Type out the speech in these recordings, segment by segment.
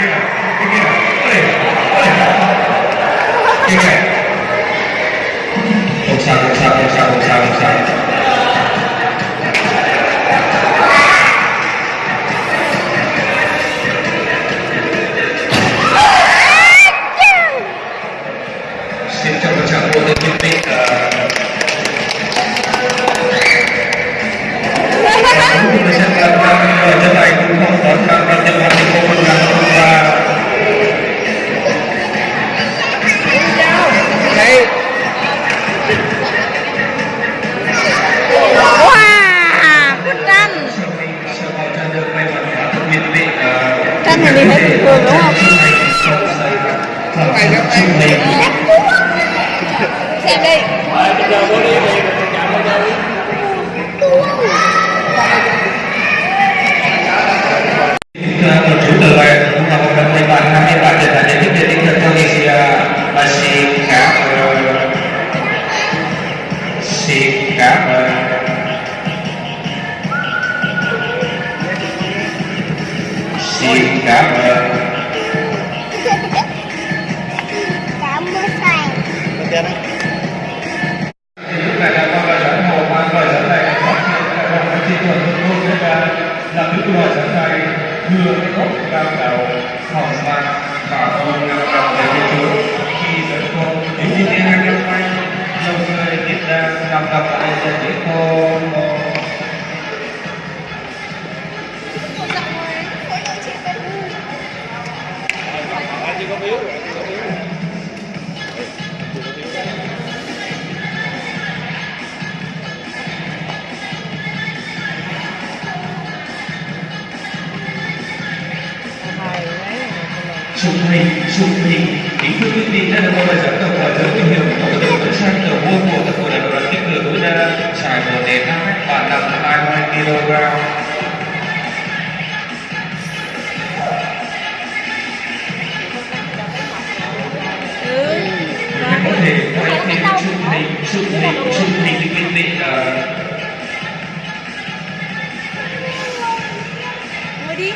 Looks out, looks out, looks out, looks out, looks out. Wah, keren. Kita masih cảm ơn cảm ơn thầy Ok đó. lúc này là con lời dẫn hồ mang lời dẫn này là con phải chi thuận luôn luôn với ta là đức lời dẫn này đưa cái gốc cao đầu hồng mang và ôn năm đồng để đi khi dẫn con đến thế hai năm nay lâu người tiếp ra năm năm lại sẽ đến con chụp hình chụp hình kính thưa quý vị, đây là một bài giảng tập hỏi giới thiệu hiểu của đội đội sang tờ môn của tập hội đại đoàn kết lửa tối đa trải một đến năm mét và nặng 20 kg có thể quay thêm chụp hình chụp hình chụp hình thì quý vị là ngồi đi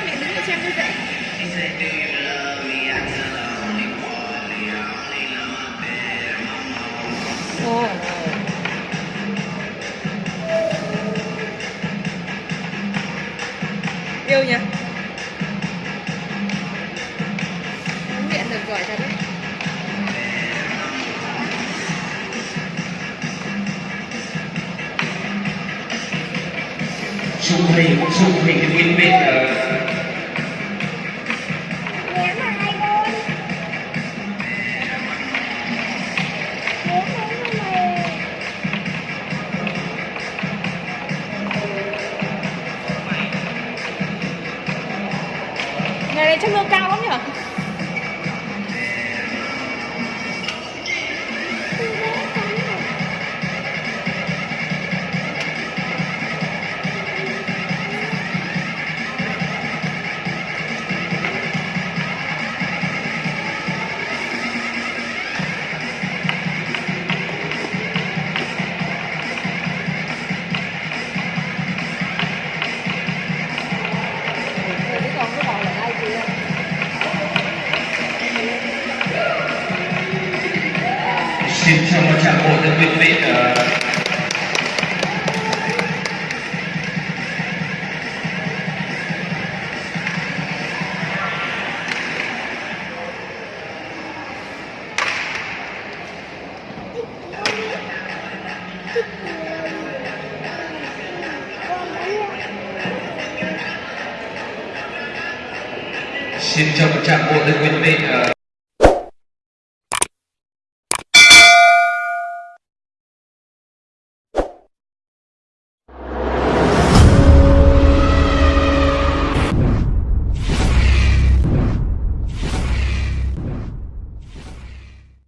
yêu nhỉ huấn luyện được giỏi thật đấy. Chụp hình chụp hình thì quý này chất lượng cao lắm nhỉ xin chào một tràng bộ thưa quý vị ờ, xin chào một tràng bộ thưa quý vị ờ,